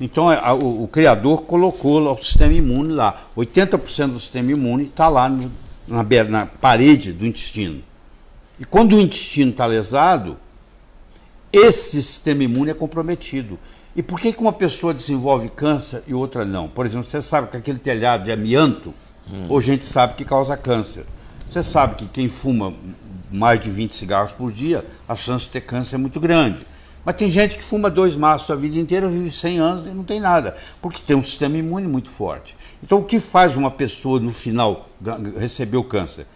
Então a, o, o, criador colocou o sistema imune lá. 80% do sistema imune está lá no, na, na parede do intestino. E quando o intestino está lesado, esse sistema imune é comprometido. E por que, que uma pessoa desenvolve câncer e outra não? Por exemplo, você sabe que aquele telhado de amianto, hum. hoje a gente sabe que causa câncer. Você sabe que quem fuma mais de 20 cigarros por dia, a chance de ter câncer é muito grande. Mas tem gente que fuma dois maços a vida inteira, vive 100 anos e não tem nada, porque tem um sistema imune muito forte. Então, o que faz uma pessoa, no final, receber o câncer,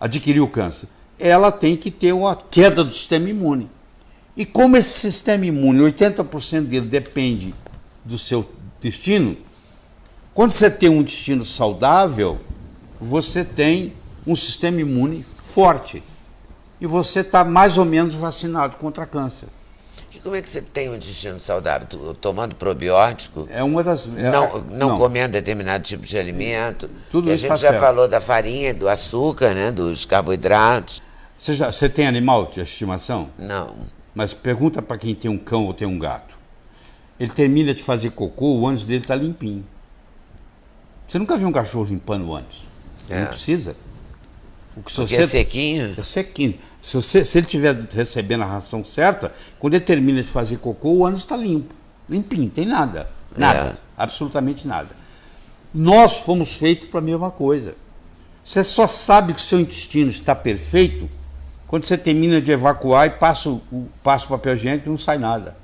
adquirir o câncer? Ela tem que ter uma queda do sistema imune. E como esse sistema imune, 80% dele depende do seu destino, quando você tem um destino saudável, você tem um sistema imune forte. E você está mais ou menos vacinado contra câncer. E como é que você tem um intestino saudável? Tomando probiótico? É uma das. É, não, não, não, comendo determinado tipo de alimento. Tudo isso A gente já certo. falou da farinha, do açúcar, né, dos carboidratos. Você, já, você tem animal de estimação? Não. Mas pergunta para quem tem um cão ou tem um gato. Ele termina de fazer cocô, o ânus dele está limpinho. Você nunca viu um cachorro limpando o ânus? É. Não precisa. O que, se você, é sequinho? É sequinho. Se, você, se ele estiver recebendo a ração certa, quando ele termina de fazer cocô, o ânus está limpo. Limpinho, tem nada. Nada. É. Absolutamente nada. Nós fomos feitos para a mesma coisa. Você só sabe que o seu intestino está perfeito quando você termina de evacuar e passa o, passa o papel higiênico, não sai nada.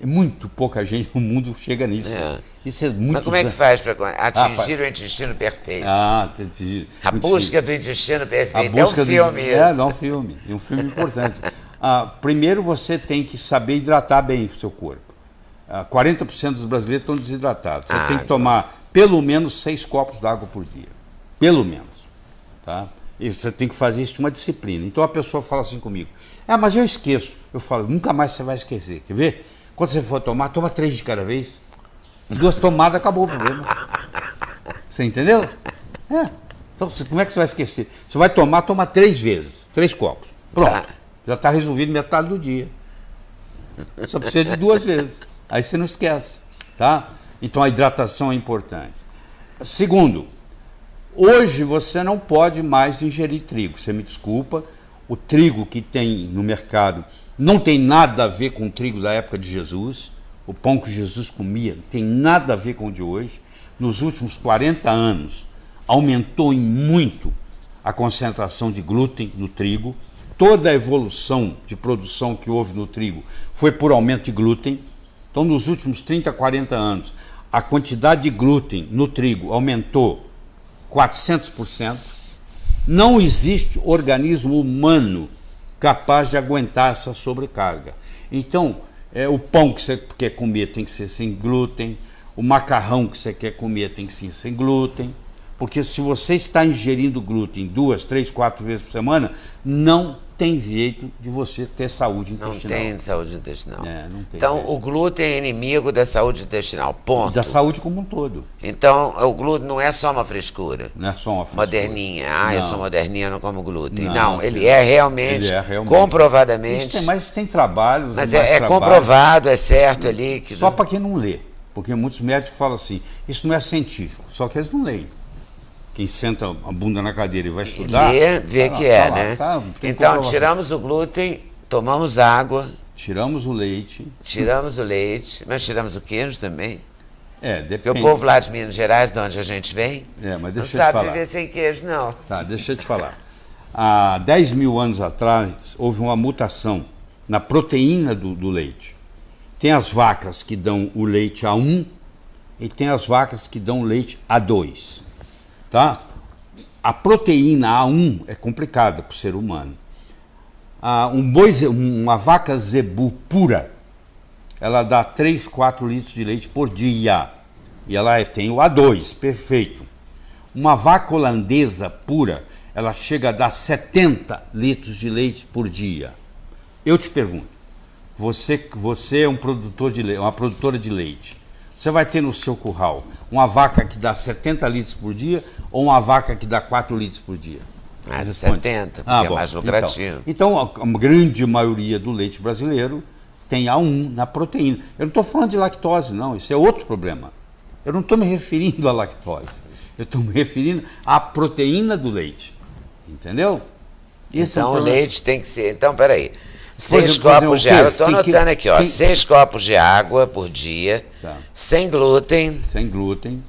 É muito pouca gente no mundo chega nisso. É. Isso é muito. Mas como é que faz para atingir ah, o intestino perfeito? Ah, atingir. A busca do intestino perfeito. é um filme. Do, é, é um filme. É um filme importante. ah, primeiro você tem que saber hidratar bem o seu corpo. Ah, 40% dos brasileiros estão desidratados. Você ah, tem que tomar pelo menos seis copos d'água por dia. Pelo menos. Tá? E você tem que fazer isso de uma disciplina. Então a pessoa fala assim comigo: Ah, mas eu esqueço. Eu falo: Nunca mais você vai esquecer. Quer ver? Quando você for tomar, toma três de cada vez. Duas tomadas, acabou o problema. Você entendeu? É. Então, como é que você vai esquecer? Você vai tomar, toma três vezes, três copos. Pronto. Já está resolvido metade do dia. Só precisa de duas vezes. Aí você não esquece, tá? Então a hidratação é importante. Segundo, Hoje você não pode mais ingerir trigo. Você me desculpa, o trigo que tem no mercado não tem nada a ver com o trigo da época de Jesus. O pão que Jesus comia não tem nada a ver com o de hoje. Nos últimos 40 anos, aumentou em muito a concentração de glúten no trigo. Toda a evolução de produção que houve no trigo foi por aumento de glúten. Então, nos últimos 30, 40 anos, a quantidade de glúten no trigo aumentou 400%. Não existe organismo humano capaz de aguentar essa sobrecarga. Então, é, o pão que você quer comer tem que ser sem glúten, o macarrão que você quer comer tem que ser sem glúten, porque se você está ingerindo glúten duas, três, quatro vezes por semana, não tem jeito de você ter saúde intestinal. Não tem saúde intestinal. É, não tem então, o glúten é inimigo da saúde intestinal, ponto. Da saúde como um todo. Então, o glúten não é só uma frescura. Não é só uma frescura. Moderninha. Ah, não. eu sou moderninha, não como glúten. Não, não ele, é realmente, ele é realmente, comprovadamente... Tem, mas tem trabalhos... Mas é, é comprovado, é certo ali... Que só para quem não lê. Porque muitos médicos falam assim, isso não é científico. Só que eles não leem quem senta a bunda na cadeira e vai estudar. Lê, vê tá que é, tá né? Tá, então, tiramos o glúten, tomamos água. Tiramos o leite. Tiramos o leite, mas tiramos o queijo também. É, depende. Porque o povo lá de Minas Gerais, de onde a gente vem, é, mas deixa não sabe falar. viver sem queijo, não. Tá, deixa eu te falar. Há 10 mil anos atrás, houve uma mutação na proteína do, do leite. Tem as vacas que dão o leite A1 e tem as vacas que dão leite A2 tá? A proteína A1 é complicada para o ser humano. Ah, um boi, uma vaca zebu pura, ela dá 3, 4 litros de leite por dia. E ela é, tem o A2, perfeito. Uma vaca holandesa pura, ela chega a dar 70 litros de leite por dia. Eu te pergunto, você, você é um produtor de leite, uma produtora de leite. Você vai ter no seu curral uma vaca que dá 70 litros por dia ou uma vaca que dá 4 litros por dia? Ah, 70, porque ah, é bom, é mais lucrativo. Então, então, a grande maioria do leite brasileiro tem A1 na proteína. Eu não estou falando de lactose, não, isso é outro problema. Eu não estou me referindo à lactose. Eu estou me referindo à proteína do leite. Entendeu? Esse então é o leite tem que ser. Então, peraí. Seis copos de água, estou anotando aqui, ó. Tem... Copos de água por dia, tá. sem glúten. Sem glúten.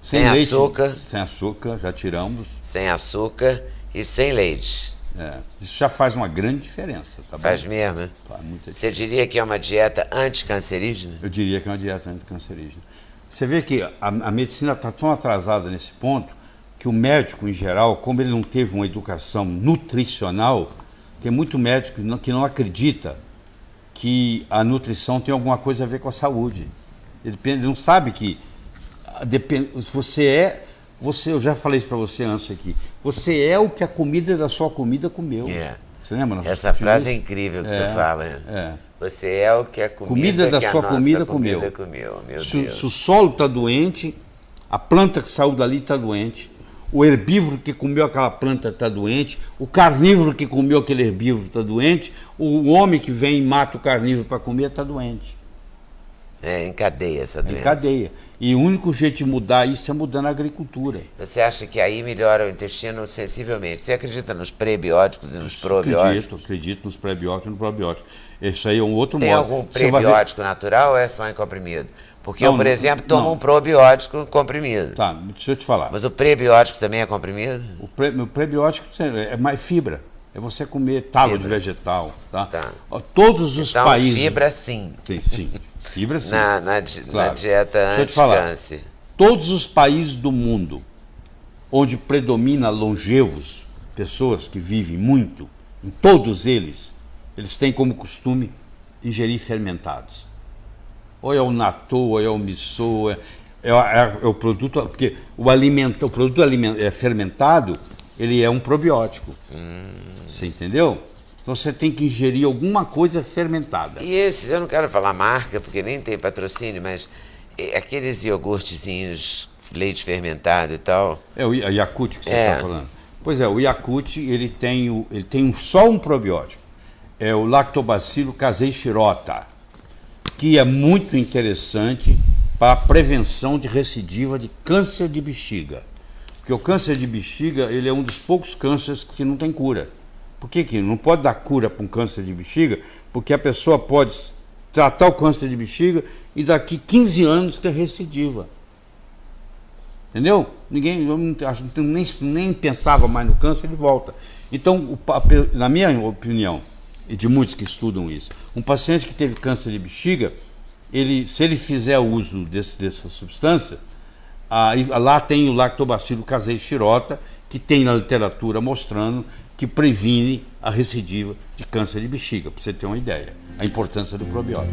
Sem, sem leite, açúcar. Sem açúcar, já tiramos. Sem açúcar e sem leite. É, isso já faz uma grande diferença, tá Faz bom? mesmo, né? Você diria que é uma dieta anticancerígena? Eu diria que é uma dieta anticancerígena. Você vê que a, a medicina está tão atrasada nesse ponto que o médico, em geral, como ele não teve uma educação nutricional, tem muito médico que não, que não acredita que a nutrição tem alguma coisa a ver com a saúde. Ele, ele não sabe que ah, depende, se você é, você, eu já falei isso para você antes aqui, você é o que a comida da sua comida comeu. É. Você lembra? Essa frase é incrível que é, você fala. Né? É. Você é o que a comida, comida da sua comida, comida comeu. comeu se, se, o solo está doente, a planta que saiu dali está doente o herbívoro que comeu aquela planta está doente, o carnívoro que comeu aquele herbívoro está doente, o homem que vem e mata o carnívoro para comer está doente. É, encadeia essa doença. Encadeia. E o único jeito de mudar isso é mudando a agricultura. Você acha que aí melhora o intestino sensivelmente? Você acredita nos prebióticos e nos probióticos? Acredito, acredito nos prebióticos e nos probióticos. Isso aí é um outro Tem modo. Tem algum prebiótico natural ou é só em comprimido? Porque não, eu, por exemplo, tomo não. um probiótico comprimido. Tá, deixa eu te falar. Mas o prebiótico também é comprimido? O, pre, o prebiótico é mais fibra. É você comer talo fibra. de vegetal. Tá? tá. Todos os então, países. Fibra sim. Tem, sim. Fibra sim. Na, na, claro. na dieta anti-câncer. Todos os países do mundo onde predomina longevos, pessoas que vivem muito, em todos eles, eles têm como costume ingerir fermentados ou é o natô, ou é o miso, é, é, é, é o produto, porque o, alimento, o produto aliment, é fermentado, ele é um probiótico. Hum. Você entendeu? Então você tem que ingerir alguma coisa fermentada. E esses, eu não quero falar marca, porque nem tem patrocínio, mas aqueles iogurtezinhos, leite fermentado e tal. É o Yakut que você está é. falando. Pois é, o Yakut ele tem, o, ele tem só um probiótico. É o Lactobacillus casei shirota que é muito interessante para a prevenção de recidiva de câncer de bexiga. Porque o câncer de bexiga ele é um dos poucos cânceres que não tem cura. Por que, que não pode dar cura para um câncer de bexiga? Porque a pessoa pode tratar o câncer de bexiga e daqui 15 anos ter recidiva. Entendeu? Ninguém, nem, nem pensava mais no câncer, ele volta. Então, na minha opinião, e de muitos que estudam isso. Um paciente que teve câncer de bexiga, ele, se ele fizer uso desse, dessa substância, lá tem o lactobacilo casei xirota, que tem na literatura mostrando que previne a recidiva de câncer de bexiga, para você ter uma ideia, a importância do probiótico.